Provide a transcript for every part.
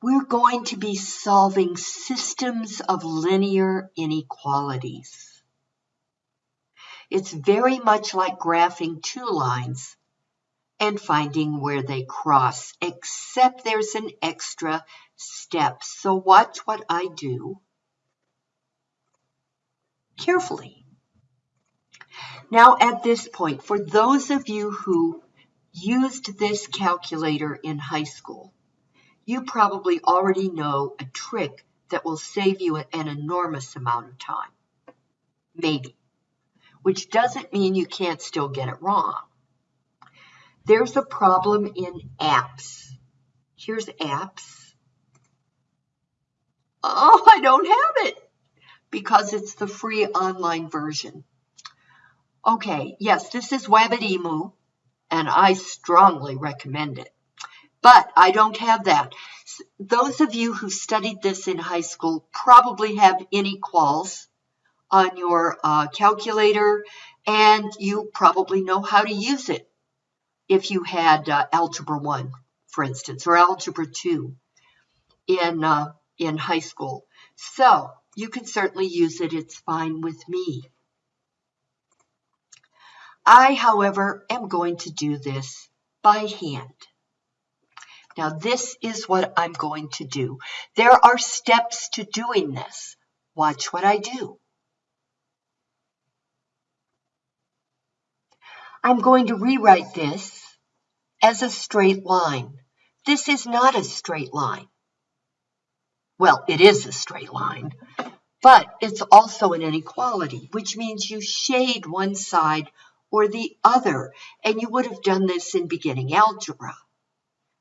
we're going to be solving systems of linear inequalities. It's very much like graphing two lines and finding where they cross, except there's an extra step. So watch what I do carefully. Now at this point, for those of you who used this calculator in high school, you probably already know a trick that will save you an enormous amount of time. Maybe. Which doesn't mean you can't still get it wrong. There's a problem in apps. Here's apps. Oh, I don't have it because it's the free online version. Okay, yes, this is Wabbitemu, and I strongly recommend it. But I don't have that. Those of you who studied this in high school probably have Inequalz on your uh, calculator, and you probably know how to use it if you had uh, Algebra 1, for instance, or Algebra 2 in, uh, in high school. So you can certainly use it. It's fine with me. I, however, am going to do this by hand. Now, this is what I'm going to do. There are steps to doing this. Watch what I do. I'm going to rewrite this as a straight line. This is not a straight line. Well, it is a straight line, but it's also an inequality, which means you shade one side or the other, and you would have done this in beginning algebra.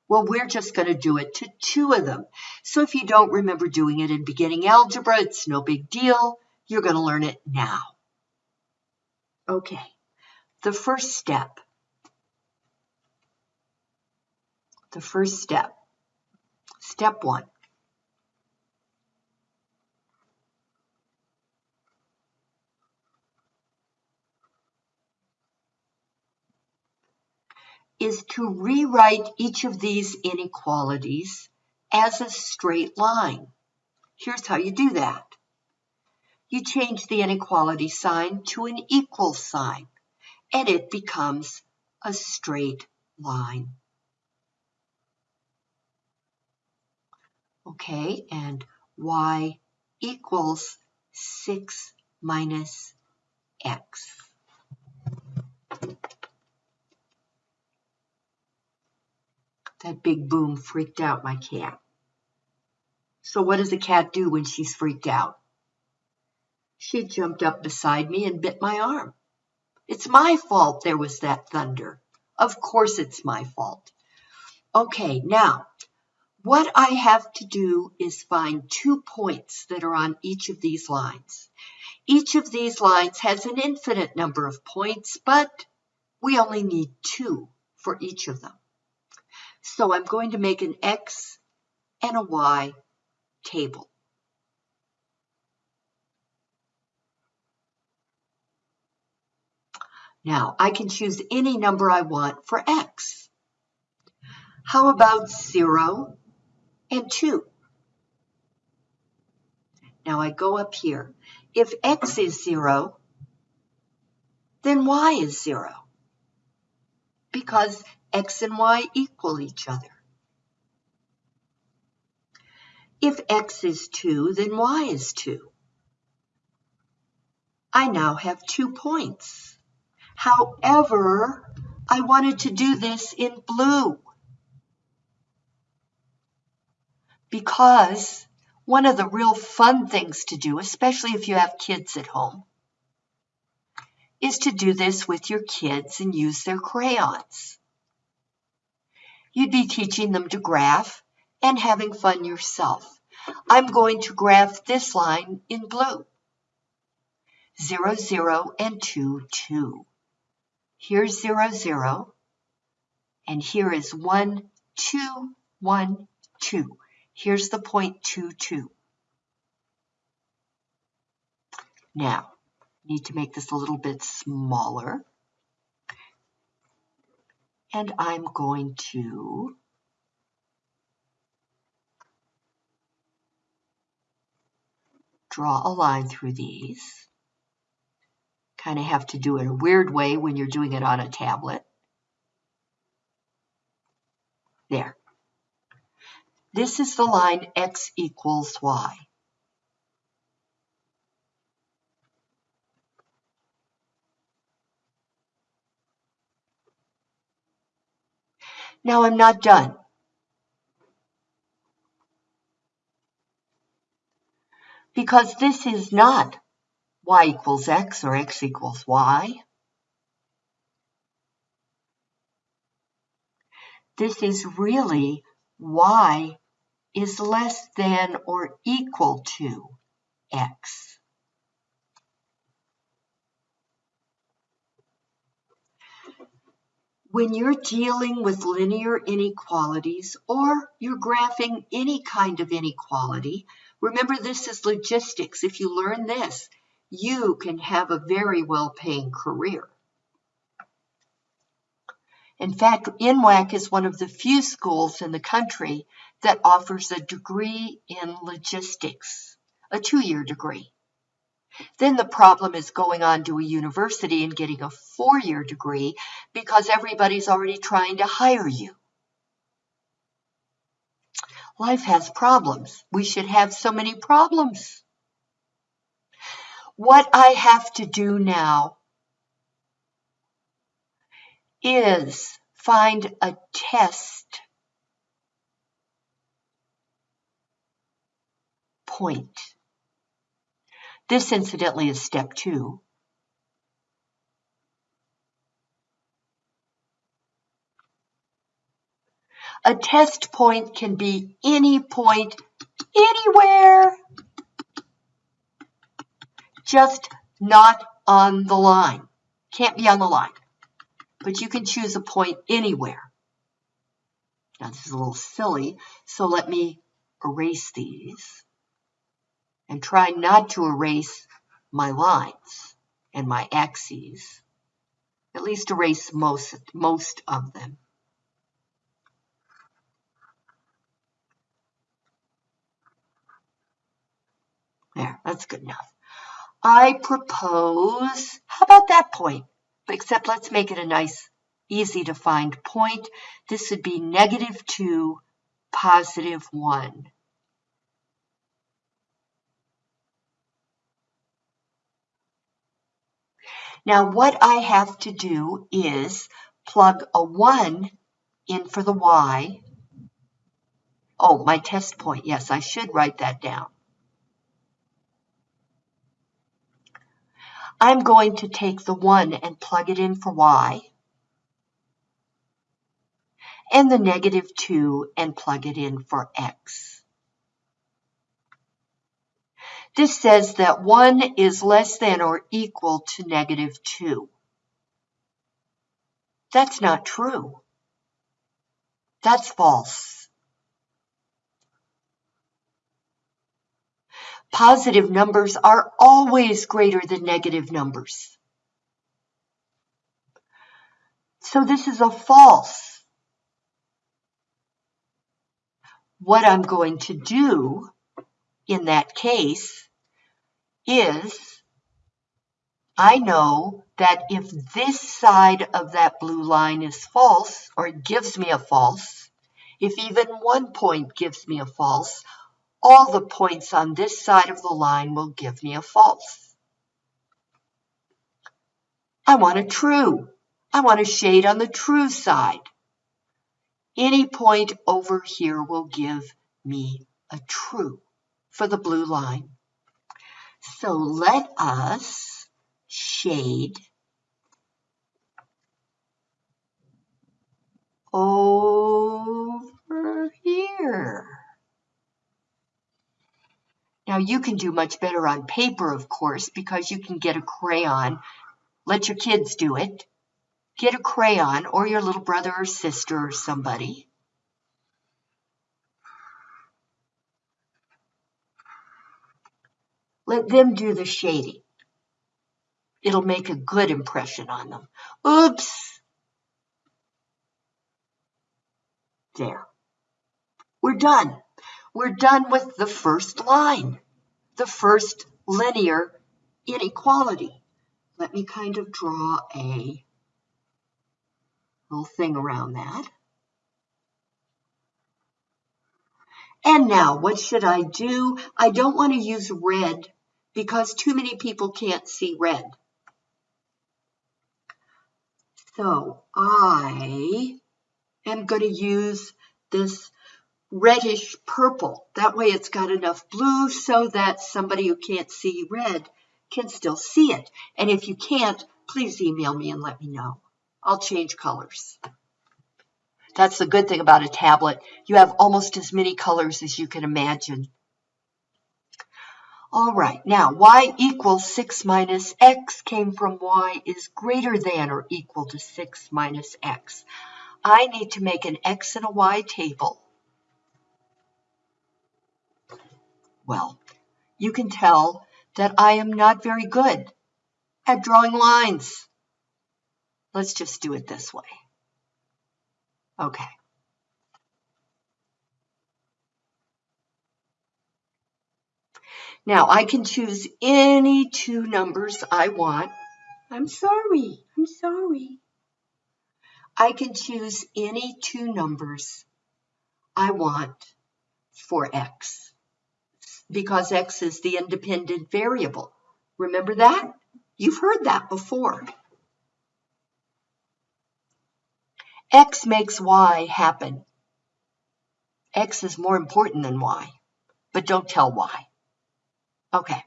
Well, we're just going to do it to two of them. So if you don't remember doing it in beginning algebra, it's no big deal. You're going to learn it now. Okay, the first step. The first step. Step one. Is to rewrite each of these inequalities as a straight line. Here's how you do that. You change the inequality sign to an equal sign, and it becomes a straight line. Okay, and y equals 6 minus x. That big boom freaked out my cat. So what does a cat do when she's freaked out? She jumped up beside me and bit my arm. It's my fault there was that thunder. Of course it's my fault. Okay, now, what I have to do is find two points that are on each of these lines. Each of these lines has an infinite number of points, but we only need two for each of them. So I'm going to make an X and a Y table. Now, I can choose any number I want for X. How about 0 and 2? Now I go up here. If X is 0, then Y is 0 because x and y equal each other. If x is 2, then y is 2. I now have two points. However, I wanted to do this in blue because one of the real fun things to do, especially if you have kids at home, is to do this with your kids and use their crayons. You'd be teaching them to graph and having fun yourself. I'm going to graph this line in blue. 0, 0, and 2, 2. Here's 0, 0, and here is 1, 2, 1, 2. Here's the point 2, 2. Now, need to make this a little bit smaller and I'm going to draw a line through these. Kind of have to do it a weird way when you're doing it on a tablet. There. This is the line x equals y. Now I'm not done. Because this is not y equals x or x equals y. This is really y is less than or equal to x. When you're dealing with linear inequalities or you're graphing any kind of inequality, remember this is logistics. If you learn this, you can have a very well-paying career. In fact, NWAC is one of the few schools in the country that offers a degree in logistics, a two-year degree. Then the problem is going on to a university and getting a four-year degree because everybody's already trying to hire you. Life has problems. We should have so many problems. What I have to do now is find a test point. This incidentally is step two. A test point can be any point anywhere, just not on the line. Can't be on the line, but you can choose a point anywhere. Now this is a little silly, so let me erase these and try not to erase my lines and my axes. At least erase most, most of them. There, that's good enough. I propose, how about that point? Except let's make it a nice, easy to find point. This would be negative 2, positive 1. Now what I have to do is plug a 1 in for the y. Oh, my test point. Yes, I should write that down. I'm going to take the 1 and plug it in for y. And the negative 2 and plug it in for x. This says that 1 is less than or equal to negative 2. That's not true. That's false. Positive numbers are always greater than negative numbers. So this is a false. What I'm going to do in that case is I know that if this side of that blue line is false, or it gives me a false, if even one point gives me a false, all the points on this side of the line will give me a false. I want a true. I want a shade on the true side. Any point over here will give me a true for the blue line. So let us shade over here. Now you can do much better on paper, of course, because you can get a crayon. Let your kids do it. Get a crayon or your little brother or sister or somebody. Let them do the shading. It'll make a good impression on them. Oops. There. We're done. We're done with the first line. the first linear inequality. Let me kind of draw a little thing around that. And now, what should I do? I don't want to use red because too many people can't see red. So I am going to use this reddish purple. That way it's got enough blue so that somebody who can't see red can still see it. And if you can't, please email me and let me know. I'll change colors. That's the good thing about a tablet. You have almost as many colors as you can imagine. All right, now y equals 6 minus x came from y is greater than or equal to 6 minus x. I need to make an x and a y table. Well, you can tell that I am not very good at drawing lines. Let's just do it this way. Okay. Now I can choose any two numbers I want. I'm sorry, I'm sorry. I can choose any two numbers I want for x because x is the independent variable. Remember that? You've heard that before. X makes Y happen. X is more important than Y, but don't tell Y. Okay.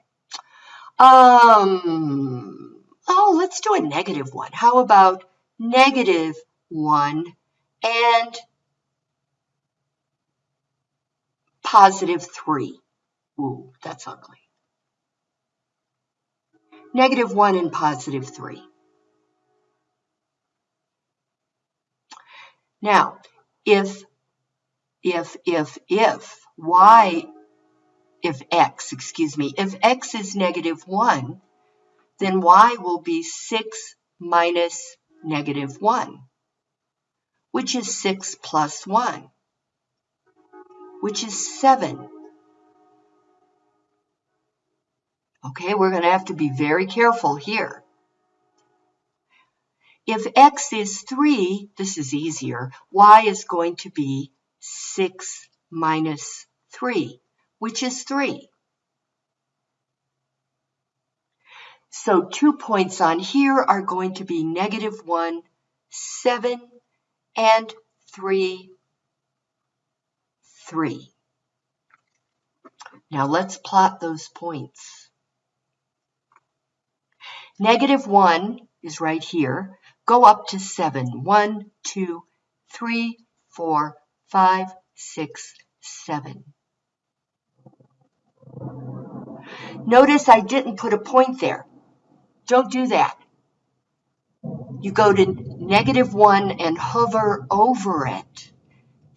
Um, oh, let's do a negative one. How about negative one and positive three? Ooh, that's ugly. Negative one and positive three. Now, if, if, if, if y, if x, excuse me, if x is negative 1, then y will be 6 minus negative 1, which is 6 plus 1, which is 7. Okay, we're going to have to be very careful here. If x is 3, this is easier, y is going to be 6 minus 3, which is 3. So two points on here are going to be negative 1, 7, and 3, 3. Now let's plot those points. Negative 1 is right here go up to seven. One, two, three, four, five, six, seven. Notice I didn't put a point there. Don't do that. You go to negative one and hover over it.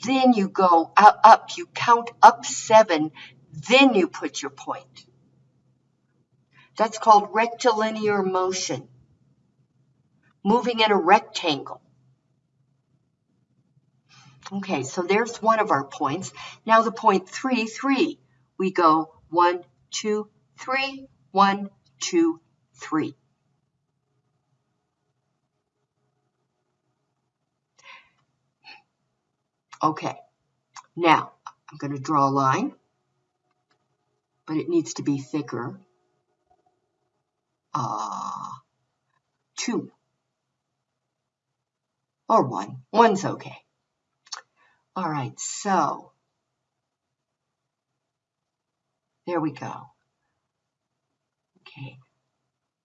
Then you go up, you count up seven, then you put your point. That's called rectilinear motion moving in a rectangle. Okay, so there's one of our points. Now the point 3, 3. We go one, two, three, one, two, three. Okay, now I'm going to draw a line, but it needs to be thicker. Uh, 2 or one. One's okay. All right, so there we go. Okay,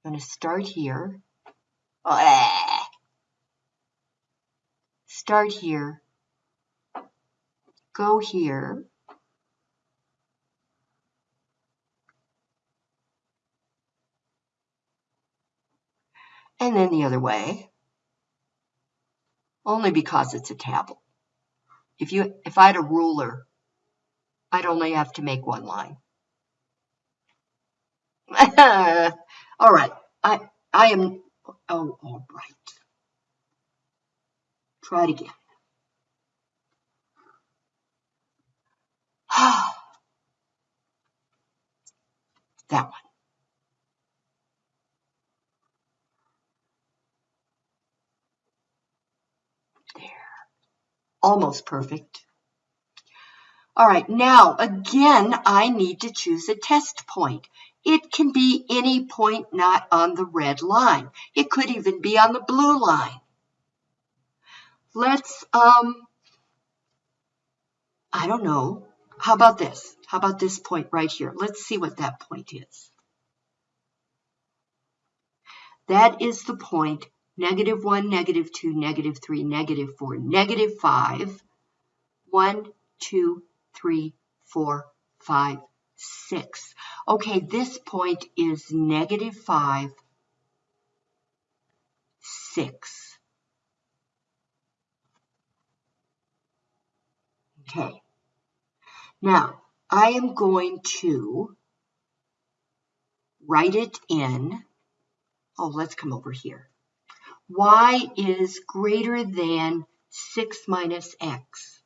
I'm going to start here. Oh, Start here. Go here. And then the other way only because it's a tablet. If you if I had a ruler, I'd only have to make one line. all right. I I am oh all right. Try it again. That one. There. Almost perfect. All right, now again, I need to choose a test point. It can be any point not on the red line. It could even be on the blue line. Let's, um, I don't know. How about this? How about this point right here? Let's see what that point is. That is the point negative 1, negative 2, negative 3, negative 4, negative 5, 1, 2, three, four, five, six. Okay, this point is negative five, six. Okay. Now, I am going to write it in. Oh, let's come over here. y is greater than 6 minus x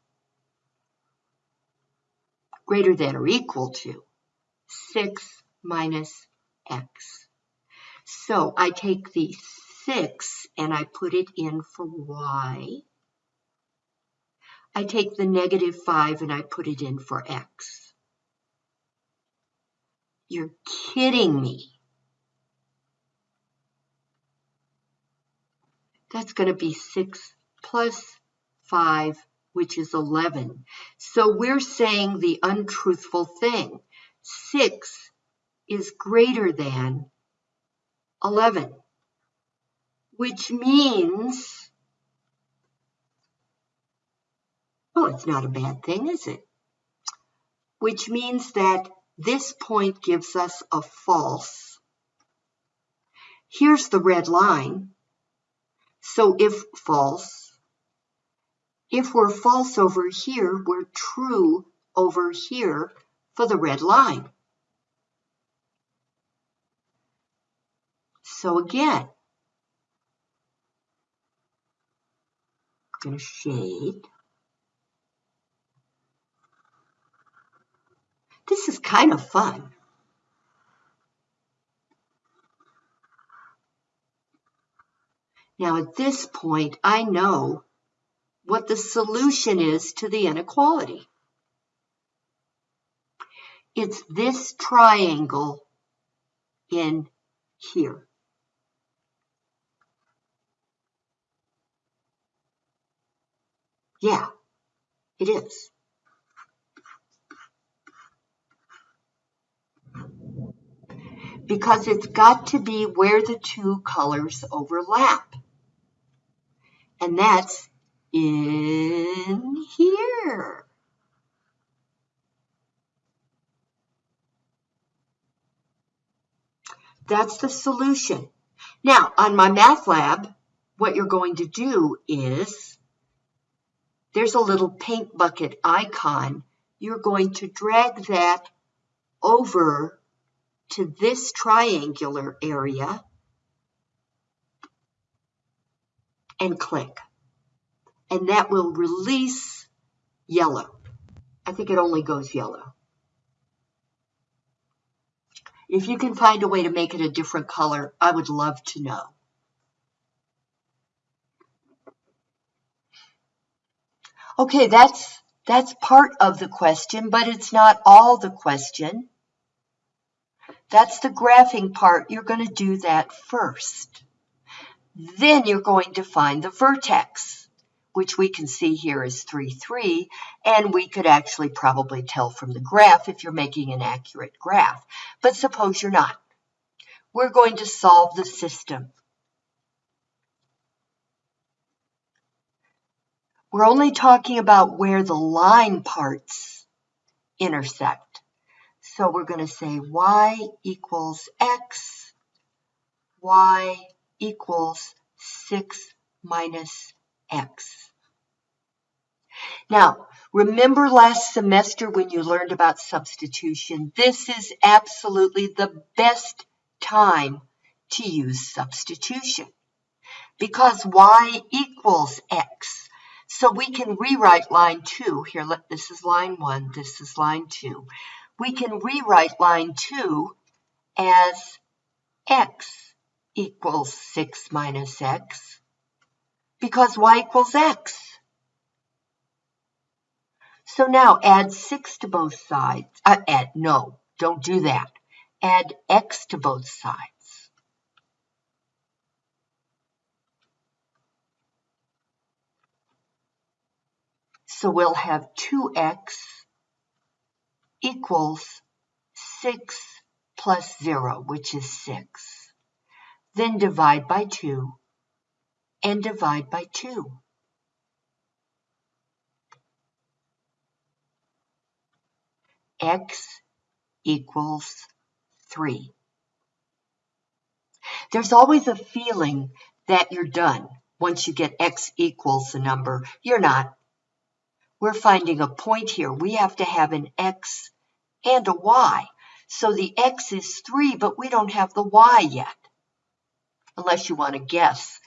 greater than or equal to 6 minus x. So I take the 6 and I put it in for y. I take the negative 5 and I put it in for x. You're kidding me. That's going to be 6 plus 5 which is 11. So we're saying the untruthful thing. 6 is greater than 11, which means, oh, it's not a bad thing, is it? Which means that this point gives us a false. Here's the red line. So if false, if we're false over here, we're true over here for the red line. So again, I'm going to shade. This is kind of fun. Now at this point, I know what the solution is to the inequality. It's this triangle in here. Yeah, it is. Because it's got to be where the two colors overlap. And that's in here. That's the solution. Now, on MyMathLab, what you're going to do is, there's a little paint bucket icon. You're going to drag that over to this triangular area and click and that will release yellow. I think it only goes yellow. If you can find a way to make it a different color, I would love to know. Okay, that's that's part of the question, but it's not all the question. That's the graphing part. You're going to do that first. Then you're going to find the vertex which we can see here is 3, 3, and we could actually probably tell from the graph if you're making an accurate graph. But suppose you're not. We're going to solve the system. We're only talking about where the line parts intersect. So we're going to say y equals x, y equals 6 minus x. Now, remember last semester when you learned about substitution? This is absolutely the best time to use substitution because y equals x. So we can rewrite line 2. Here, this is line 1, this is line 2. We can rewrite line 2 as x equals 6 minus x because y equals x. So now add 6 to both sides. Uh, add, no, don't do that. Add x to both sides. So we'll have 2x equals 6 plus 0, which is 6. Then divide by 2 and divide by 2. x equals 3. There's always a feeling that you're done once you get x equals a number. You're not. We're finding a point here. We have to have an x and a y. So the x is 3, but we don't have the y yet, unless you want to guess.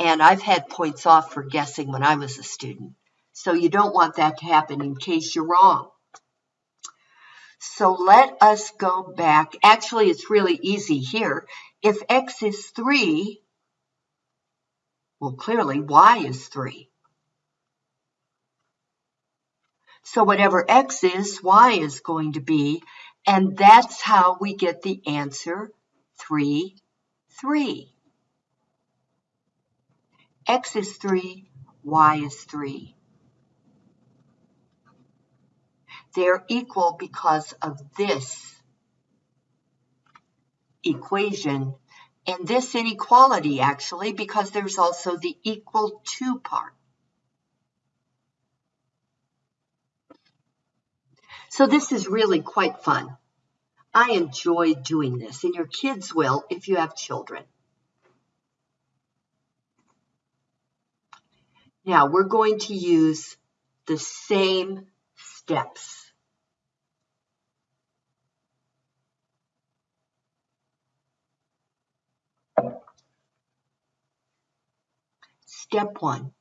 And I've had points off for guessing when I was a student. So you don't want that to happen in case you're wrong. So let us go back. Actually, it's really easy here. If x is 3, well, clearly y is 3. So whatever x is, y is going to be. And that's how we get the answer 3, 3. X is 3, y is 3. They're equal because of this equation and this inequality actually because there's also the equal to part. So this is really quite fun. I enjoy doing this and your kids will if you have children. Now we're going to use the same steps. Step one.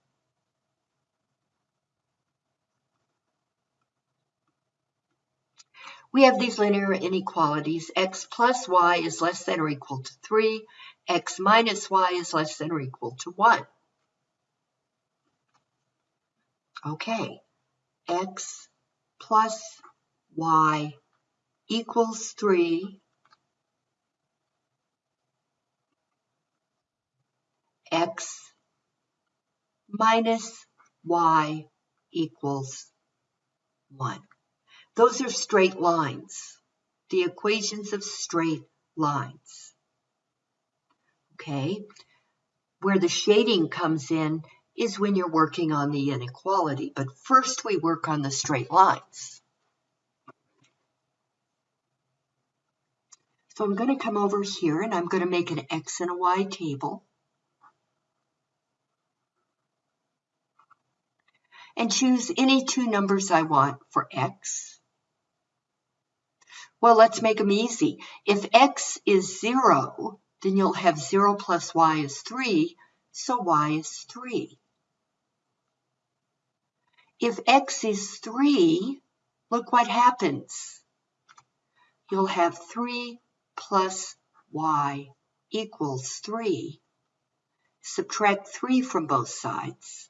We have these linear inequalities. x plus y is less than or equal to 3. x minus y is less than or equal to 1. Okay, x plus y equals 3. x minus y equals 1. Those are straight lines, the equations of straight lines. Okay, where the shading comes in is when you're working on the inequality, but first we work on the straight lines. So I'm going to come over here and I'm going to make an x and a y table. and choose any two numbers I want for x. Well, let's make them easy. If x is 0, then you'll have 0 plus y is 3, so y is 3. If x is 3, look what happens. You'll have 3 plus y equals 3. Subtract 3 from both sides.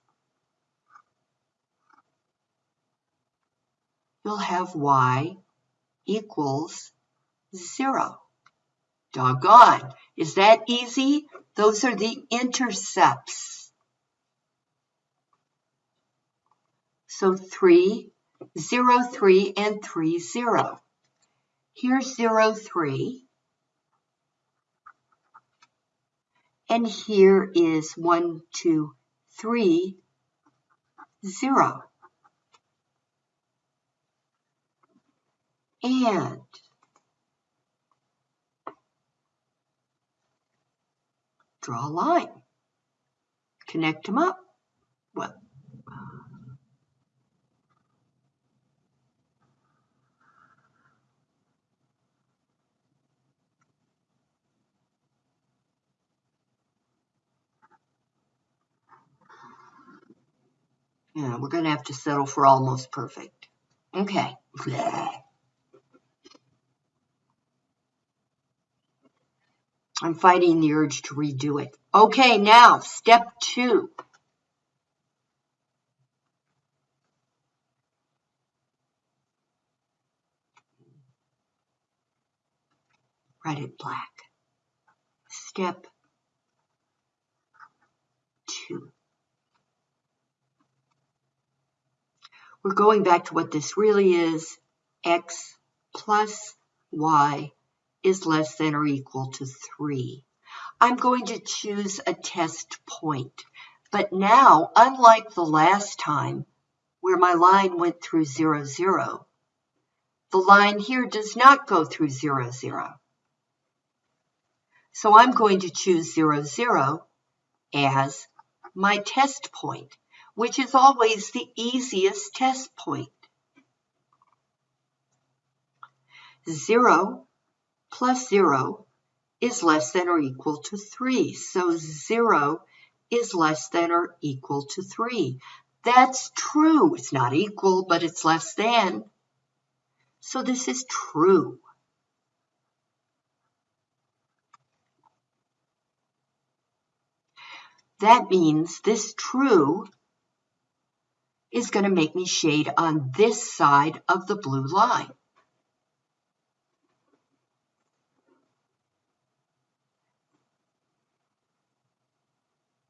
you'll have y equals 0. Doggone. Is that easy? Those are the intercepts. So 3, 0, 3, and 3, 0. Here's 0, 3. And here is 1, 2, 3, 0. and draw a line. Connect them up. Well, Yeah, we're going to have to settle for almost perfect. Okay. I'm fighting the urge to redo it. Okay, now step two. Write it black. Step two. We're going back to what this really is. X plus Y is less than or equal to 3. I'm going to choose a test point. But now, unlike the last time, where my line went through 0, 0, the line here does not go through 0, 0. So I'm going to choose 0, 0 as my test point, which is always the easiest test point. 0 plus 0 is less than or equal to 3. So 0 is less than or equal to 3. That's true. It's not equal, but it's less than. So this is true. That means this true is going to make me shade on this side of the blue line.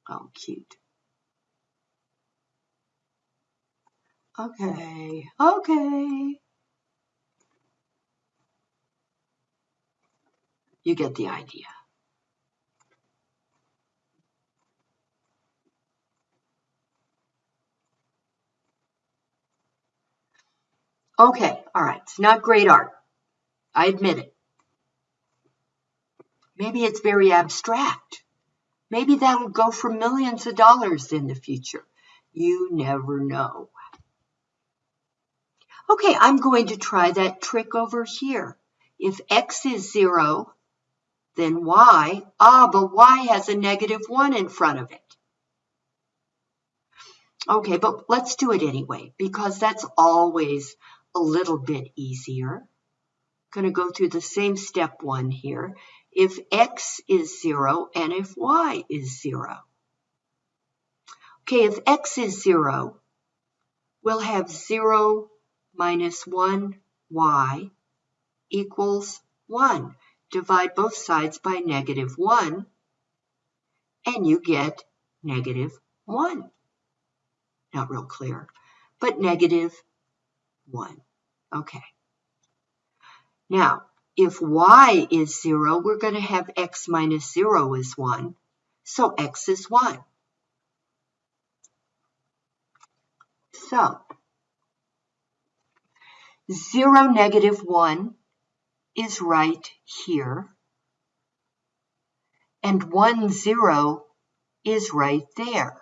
Oh, cute. Okay, okay. You get the idea. Okay, all right. It's not great art. I admit it. Maybe it's very abstract. Maybe that'll go for millions of dollars in the future. You never know. Okay, I'm going to try that trick over here. If x is 0, then y, ah, but y has a negative 1 in front of it. Okay, but let's do it anyway, because that's always a little bit easier. Going to go through the same step one here if x is 0 and if y is 0. Okay, if x is 0, we'll have 0 minus 1y equals 1. Divide both sides by negative 1, and you get negative 1. Not real clear, but negative 1. Okay. Now, if y is 0, we're going to have x minus 0 is 1. So x is 1. So 0, negative 1 is right here. And 1, 0 is right there.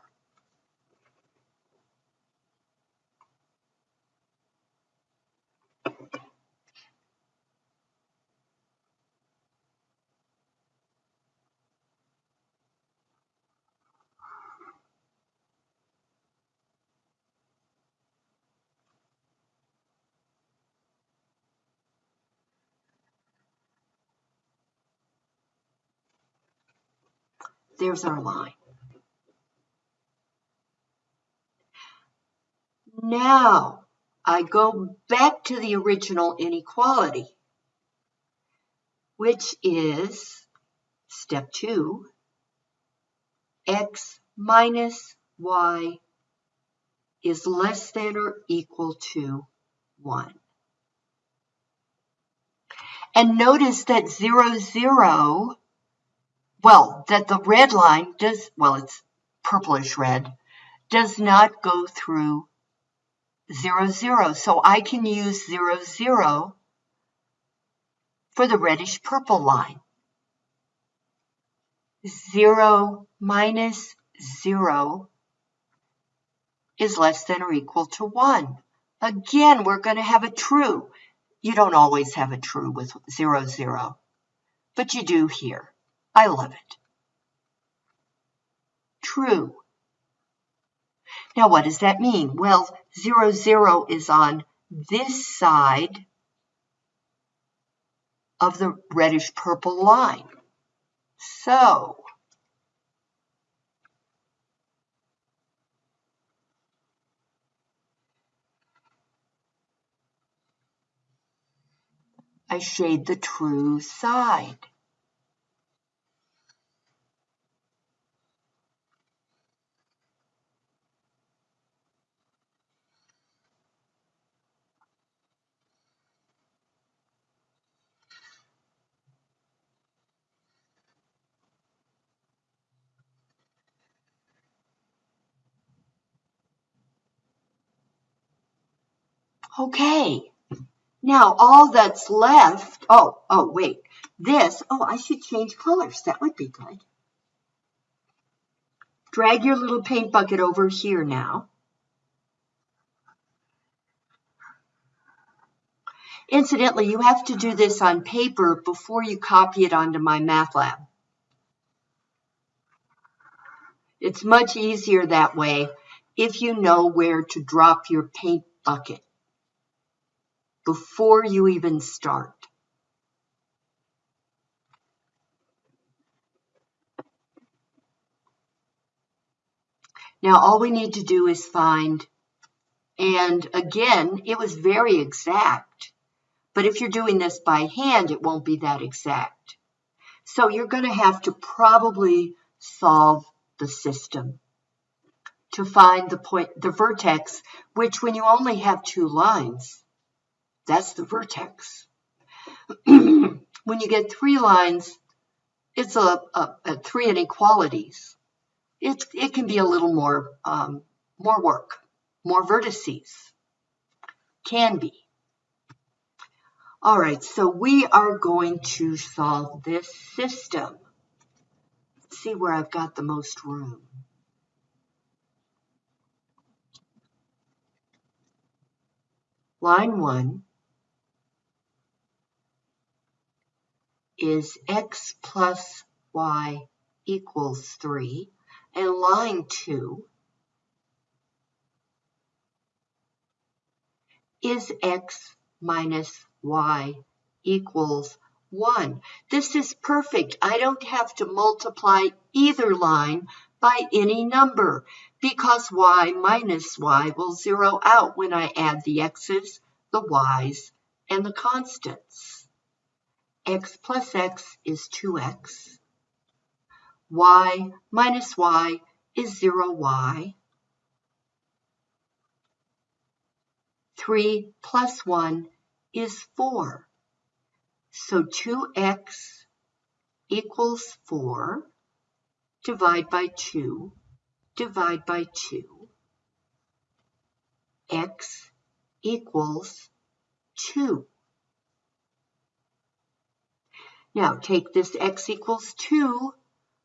There's our line. Now, I go back to the original inequality, which is step two, x minus y is less than or equal to 1. And notice that 0, 0 well, that the red line does, well, it's purplish red, does not go through 0, 0. So I can use 0, 0 for the reddish purple line. 0 minus 0 is less than or equal to 1. Again, we're going to have a true. You don't always have a true with 0, 0, but you do here. I love it. True. Now, what does that mean? Well, 0, 0 is on this side of the reddish purple line. So, I shade the true side. Okay, now all that's left, oh, oh, wait, this, oh, I should change colors. That would be good. Drag your little paint bucket over here now. Incidentally, you have to do this on paper before you copy it onto MyMathLab. It's much easier that way if you know where to drop your paint bucket before you even start. Now all we need to do is find, and again, it was very exact, but if you're doing this by hand, it won't be that exact. So you're going to have to probably solve the system to find the point, the vertex, which when you only have two lines, that's the vertex. when you get three lines, it's a, a, a three inequalities. It, it can be a little more, um, more work, more vertices. Can be. All right, so we are going to solve this system. Let's see where I've got the most room. Line 1 is x plus y equals 3. And line 2 is x minus y equals 1. This is perfect. I don't have to multiply either line by any number because y minus y will zero out when I add the x's, the y's, and the constants x plus x is 2x. y minus y is 0y. 3 plus 1 is 4. So 2x equals 4. Divide by 2. Divide by 2. x equals 2. Now take this x equals 2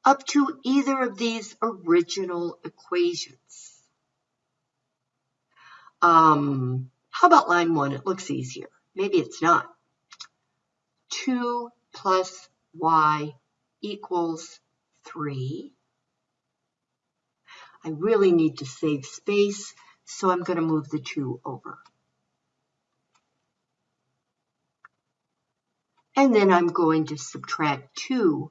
up to either of these original equations. Um, how about line 1? It looks easier. Maybe it's not. 2 plus y equals 3. I really need to save space, so I'm going to move the 2 over. And then I'm going to subtract 2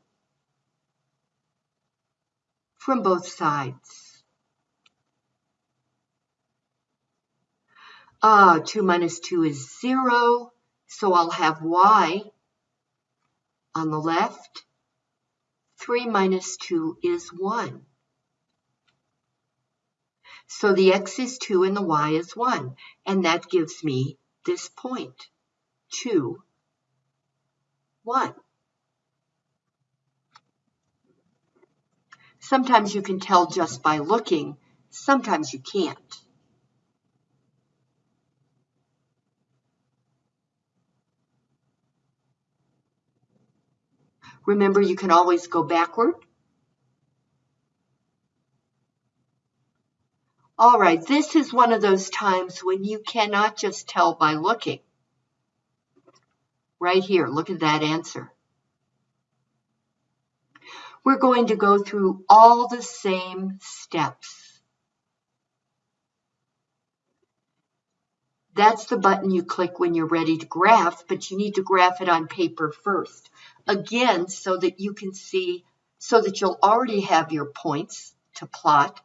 from both sides. Uh, 2 minus 2 is 0, so I'll have y on the left. 3 minus 2 is 1. So the x is 2 and the y is 1, and that gives me this point, 2 1. Sometimes you can tell just by looking, sometimes you can't. Remember, you can always go backward. All right, this is one of those times when you cannot just tell by looking. Right here, look at that answer. We're going to go through all the same steps. That's the button you click when you're ready to graph, but you need to graph it on paper first. Again, so that you can see so that you'll already have your points to plot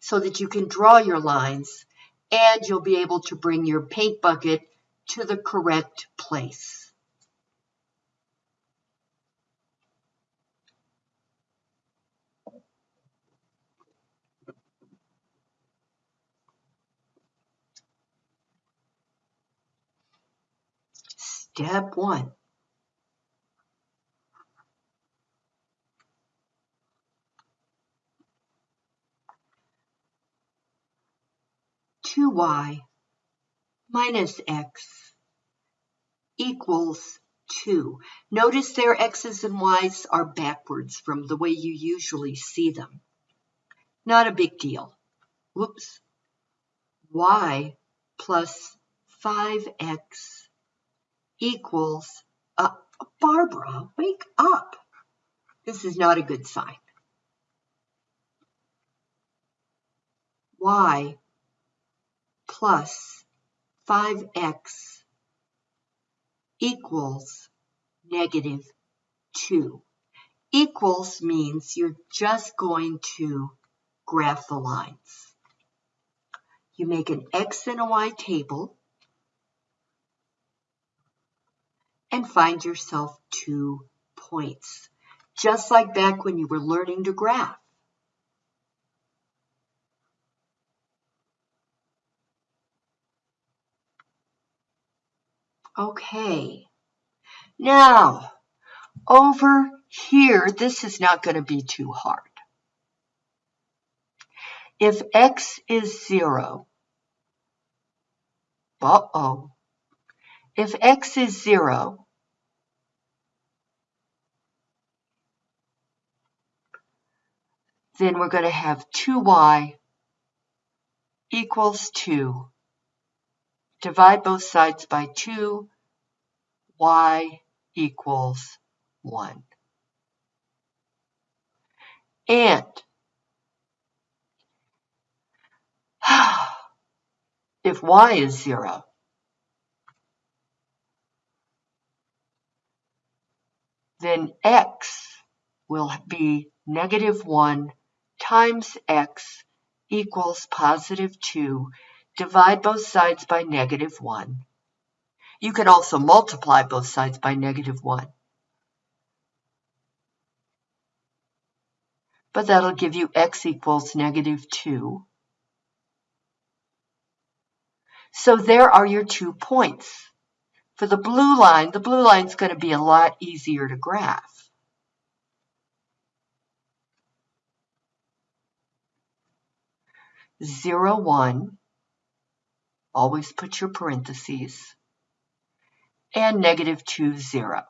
so that you can draw your lines and you'll be able to bring your paint bucket to the correct place. Step one. Two y minus x equals 2. Notice their x's and y's are backwards from the way you usually see them. Not a big deal. Whoops. y plus 5x equals, uh, Barbara, wake up. This is not a good sign. y plus 5x equals negative 2. Equals means you're just going to graph the lines. You make an x and a y table and find yourself two points, just like back when you were learning to graph. Okay, now over here, this is not going to be too hard. If x is 0, uh-oh, if x is 0, then we're going to have 2y equals 2. Divide both sides by 2, y equals 1. And if y is 0, then x will be negative 1 times x equals positive 2. Divide both sides by negative 1. You can also multiply both sides by negative 1. But that'll give you x equals negative 2. So there are your two points. For the blue line, the blue line is going to be a lot easier to graph. Zero, one, always put your parentheses, and negative two, zero.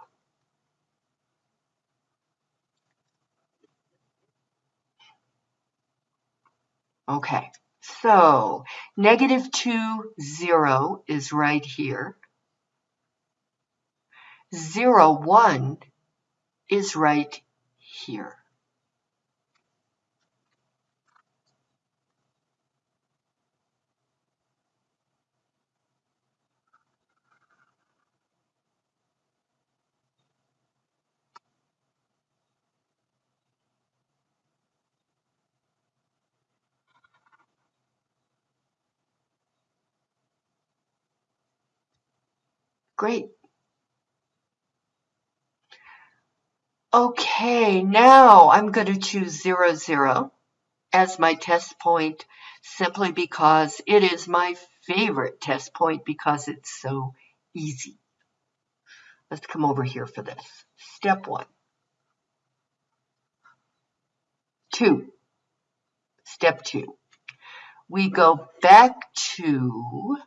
Okay, so negative 2, 0 is right here. 0, 1 is right here. Great. Okay, now I'm going to choose 0, 0 as my test point simply because it is my favorite test point because it's so easy. Let's come over here for this. Step one. Two. Step two. We go back to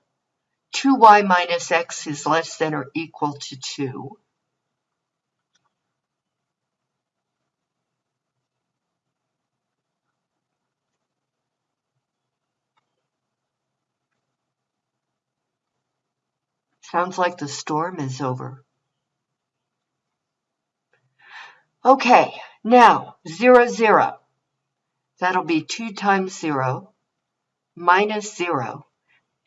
2y minus x is less than or equal to 2. Sounds like the storm is over. Okay, now 0, 0. That'll be 2 times 0 minus 0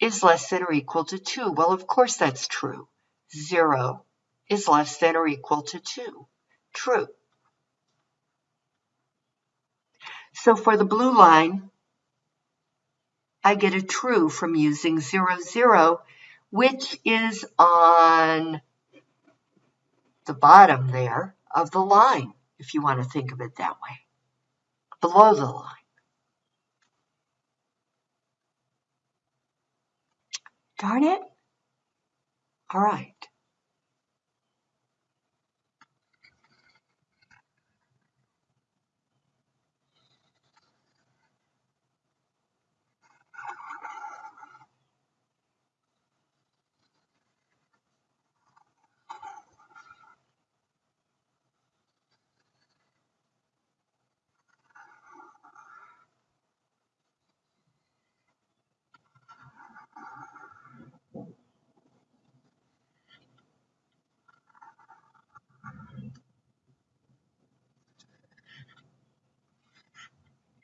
is less than or equal to 2. Well, of course that's true. 0 is less than or equal to 2. True. So for the blue line, I get a true from using 0, 0, which is on the bottom there of the line, if you want to think of it that way, below the line. Darn it. All right.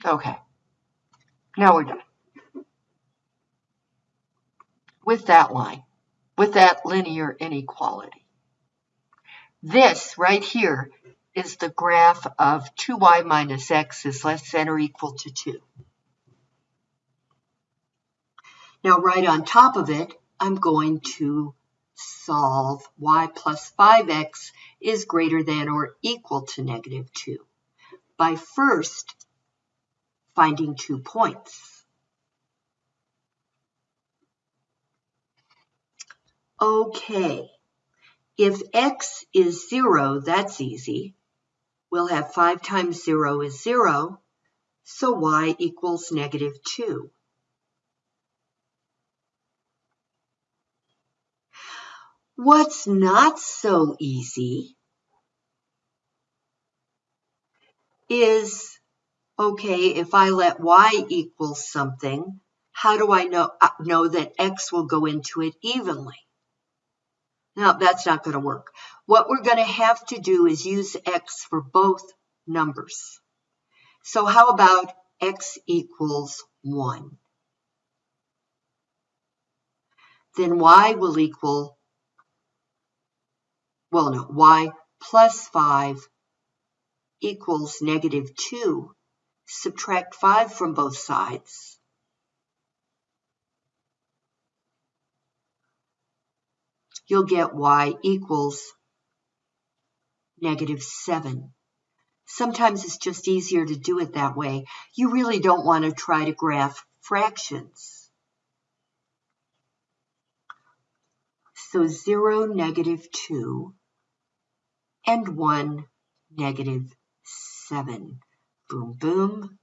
Okay, now we're done. With that line, with that linear inequality. This right here is the graph of 2y minus x is less than or equal to 2. Now right on top of it, I'm going to solve y plus 5x is greater than or equal to negative 2 by first finding two points. Okay, if x is 0, that's easy. We'll have 5 times 0 is 0, so y equals negative 2. What's not so easy is okay, if I let y equal something, how do I know, uh, know that x will go into it evenly? Now, that's not going to work. What we're going to have to do is use x for both numbers. So how about x equals 1? Then y will equal, well, no, y plus 5 equals negative 2 Subtract 5 from both sides. You'll get y equals negative 7. Sometimes it's just easier to do it that way. You really don't want to try to graph fractions. So 0, negative 2, and 1, negative 7. Boom, boom,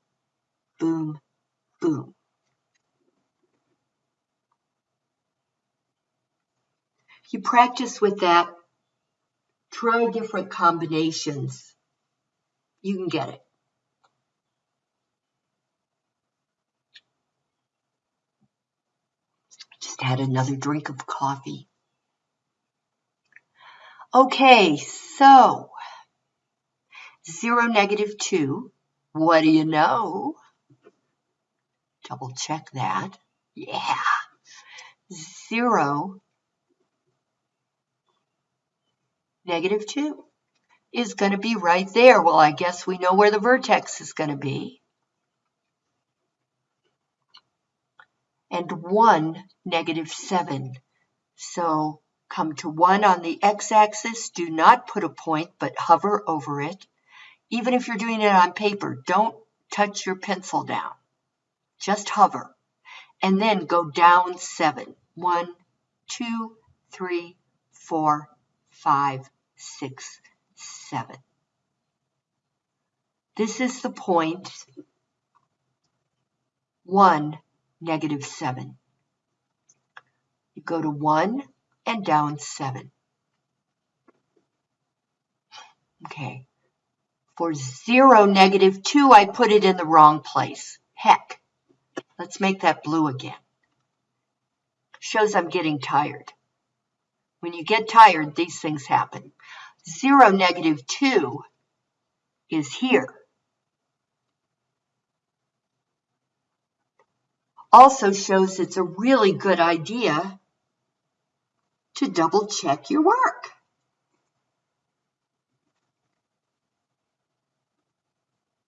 boom, boom. You practice with that, try different combinations. You can get it. Just had another drink of coffee. Okay, so 0, negative 2 what do you know? Double check that. Yeah. Zero, negative two is going to be right there. Well, I guess we know where the vertex is going to be. And one, negative seven. So come to one on the x-axis. Do not put a point, but hover over it. Even if you're doing it on paper, don't touch your pencil down. Just hover. And then go down seven. One, two, three, four, five, six, seven. This is the point one, negative seven. You go to one and down seven. Okay. For 0, negative 2, I put it in the wrong place. Heck. Let's make that blue again. Shows I'm getting tired. When you get tired, these things happen. 0, negative 2 is here. Also shows it's a really good idea to double check your work.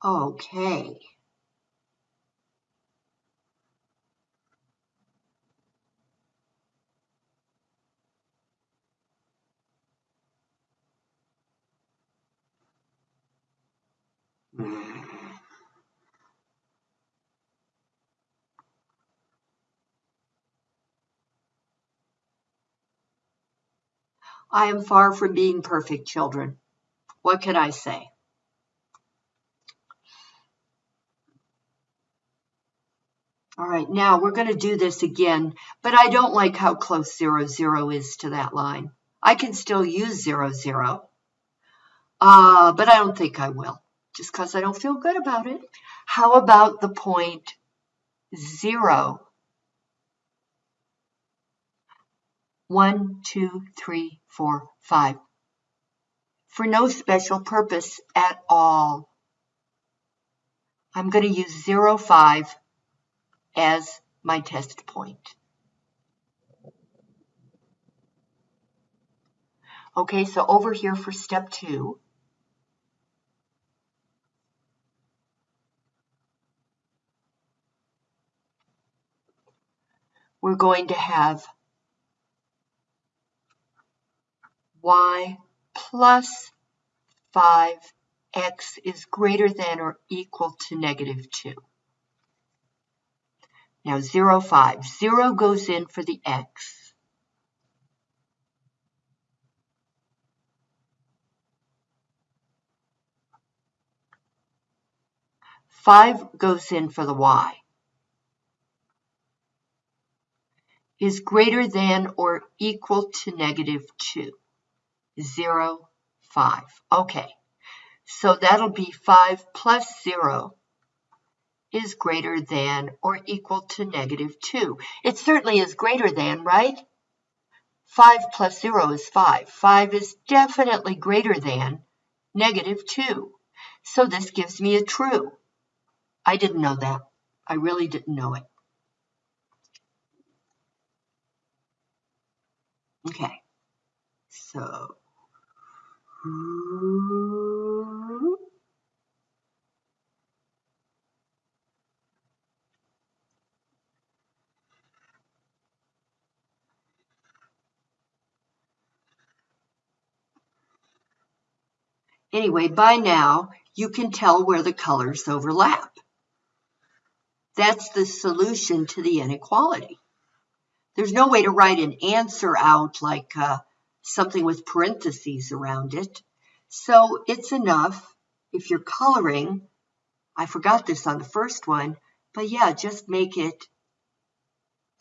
Okay. I am far from being perfect, children. What can I say? All right, now we're going to do this again, but I don't like how close 0, 0 is to that line. I can still use 0, 0, uh, but I don't think I will, just because I don't feel good about it. How about the point 0 One, two, three, four, five. For no special purpose at all. I'm going to use 0, 5 as my test point. Okay, so over here for step two, we're going to have y plus 5x is greater than or equal to negative 2. Now 0, 5. 0 goes in for the x. Five goes in for the y. Is greater than or equal to negative 2. 0, 5. Okay, so that'll be 5 plus 0 is greater than or equal to negative 2. It certainly is greater than, right? 5 plus 0 is 5. 5 is definitely greater than negative 2. So this gives me a true. I didn't know that. I really didn't know it. Okay, so Anyway, by now, you can tell where the colors overlap. That's the solution to the inequality. There's no way to write an answer out like uh, something with parentheses around it. So it's enough if you're coloring, I forgot this on the first one, but yeah, just make it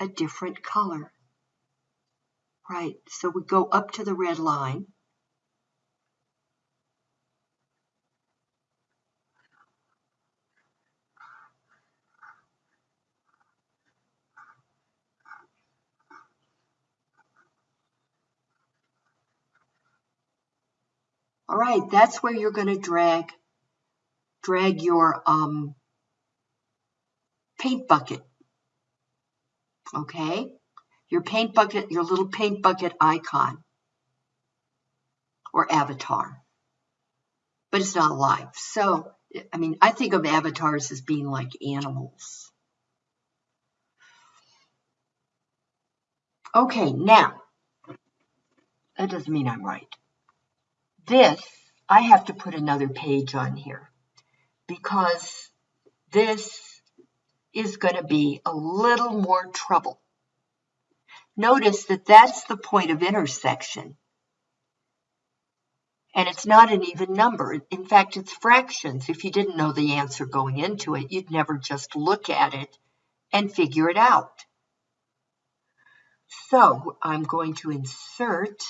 a different color. Right, so we go up to the red line. All right, that's where you're going to drag drag your um, paint bucket. Okay, your paint bucket, your little paint bucket icon or avatar, but it's not alive. So, I mean, I think of avatars as being like animals. Okay, now, that doesn't mean I'm right this, I have to put another page on here because this is going to be a little more trouble. Notice that that's the point of intersection. And it's not an even number. In fact, it's fractions. If you didn't know the answer going into it, you'd never just look at it and figure it out. So I'm going to insert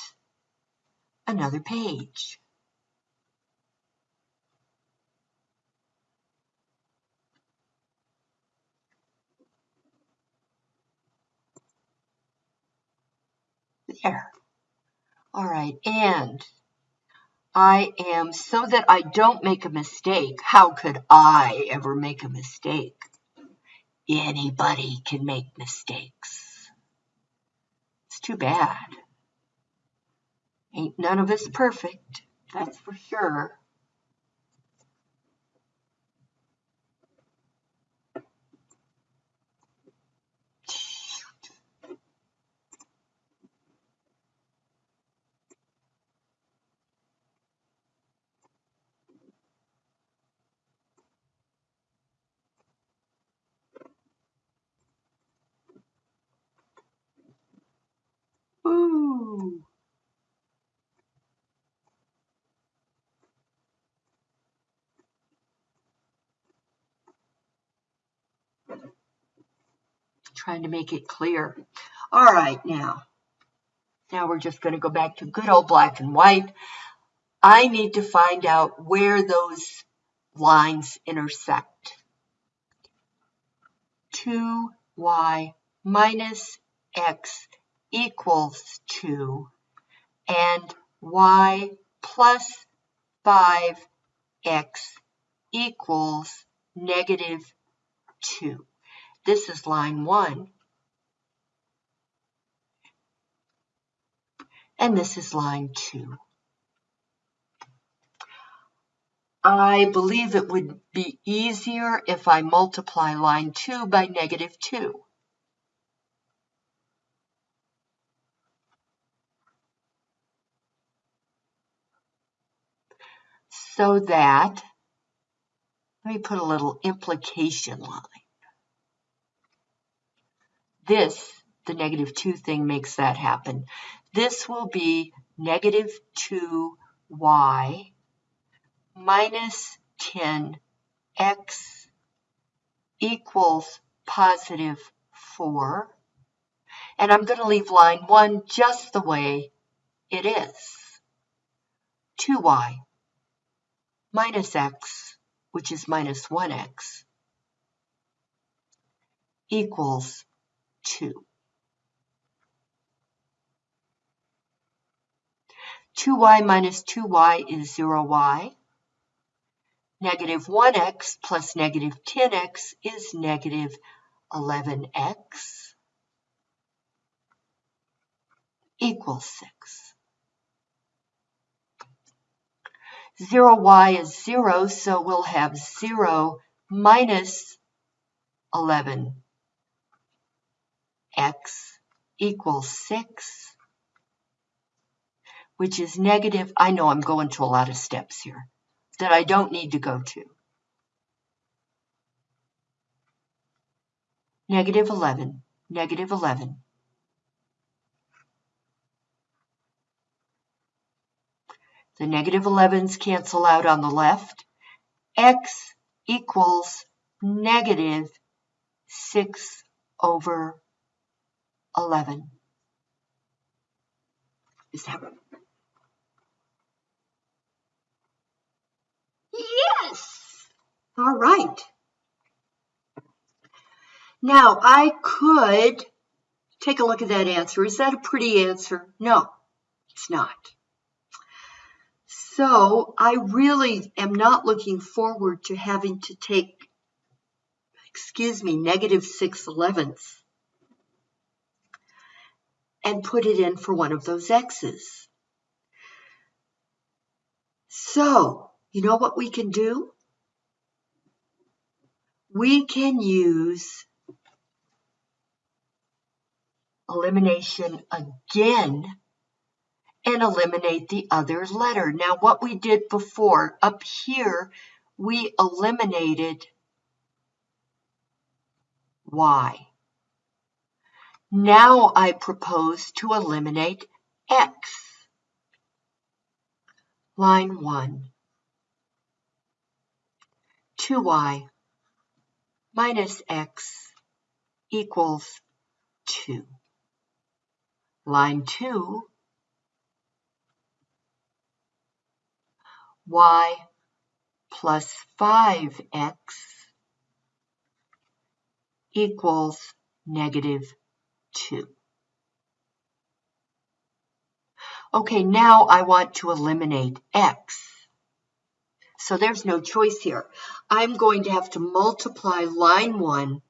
another page. There. All right, and I am, so that I don't make a mistake, how could I ever make a mistake? Anybody can make mistakes. It's too bad. Ain't none of us perfect, that's for sure. Trying to make it clear. All right, now. Now we're just going to go back to good old black and white. I need to find out where those lines intersect. 2y minus x equals 2 and y plus 5x equals negative 2. This is line 1. And this is line 2. I believe it would be easier if I multiply line 2 by negative 2. So that, let me put a little implication line. This, the negative 2 thing makes that happen. This will be negative 2y minus 10x equals positive 4. And I'm going to leave line 1 just the way it is. 2y minus x, which is minus 1x, equals 2. 2y minus 2y is 0y. Negative 1x plus negative 10x is negative 11x equals 6. 0y is 0, so we'll have 0 minus 11x equals 6, which is negative. I know I'm going to a lot of steps here that I don't need to go to. Negative 11, negative 11. The negative 11s cancel out on the left. x equals negative 6 over 11. Is that right? Yes! All right. Now, I could take a look at that answer. Is that a pretty answer? No, it's not. So I really am not looking forward to having to take, excuse me, negative 6 elevenths and put it in for one of those x's. So, you know what we can do? We can use elimination again and eliminate the other letter. Now, what we did before, up here, we eliminated y. Now I propose to eliminate x. Line 1. 2y minus x equals 2. Line 2 y plus 5x equals negative 2. Okay, now I want to eliminate x. So there's no choice here. I'm going to have to multiply line 1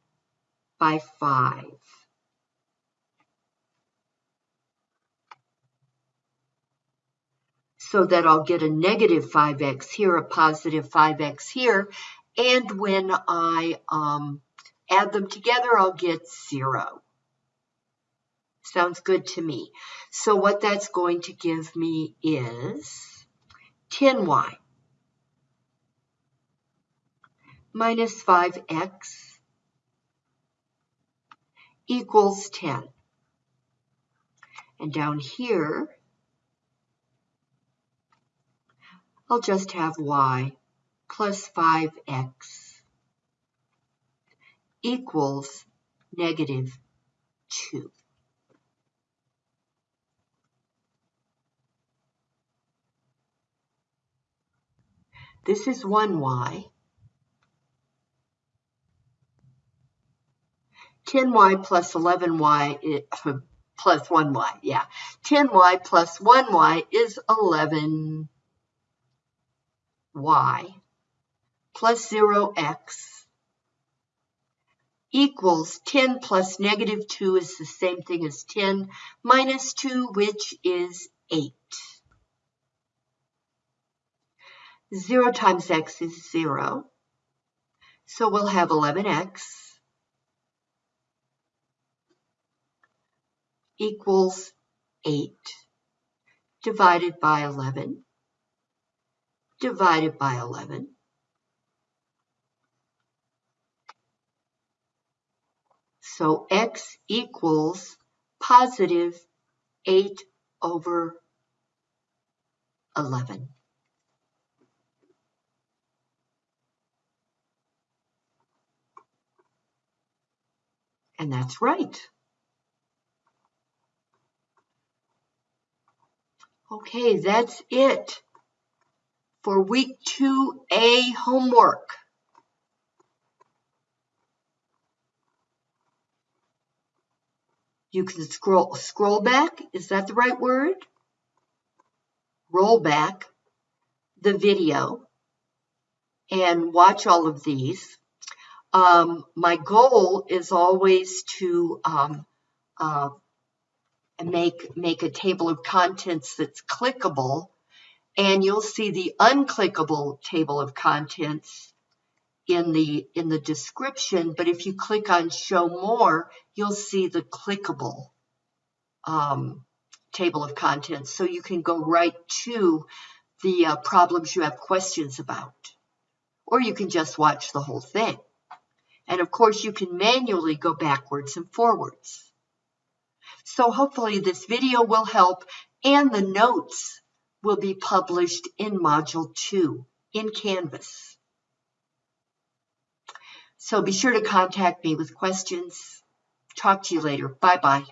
by 5. so that I'll get a negative 5x here, a positive 5x here, and when I um, add them together, I'll get 0. Sounds good to me. So what that's going to give me is 10y minus 5x equals 10. And down here, I'll just have y plus 5x equals negative 2. This is 1y. 10y plus 11y plus 1y, yeah. 10y plus 1y is 11y plus 0x equals 10 plus negative 2 is the same thing as 10 minus 2, which is 8. 0 times x is 0. So we'll have 11x equals 8 divided by 11 divided by 11. So x equals positive 8 over 11. And that's right. Okay, that's it for week 2A homework. You can scroll scroll back, is that the right word? Roll back the video and watch all of these. Um, my goal is always to um, uh, make make a table of contents that's clickable, and you'll see the unclickable table of contents in the in the description, but if you click on show more, you'll see the clickable um, table of contents. So you can go right to the uh, problems you have questions about. Or you can just watch the whole thing. And of course, you can manually go backwards and forwards. So hopefully this video will help and the notes will be published in Module 2 in Canvas. So be sure to contact me with questions. Talk to you later. Bye bye.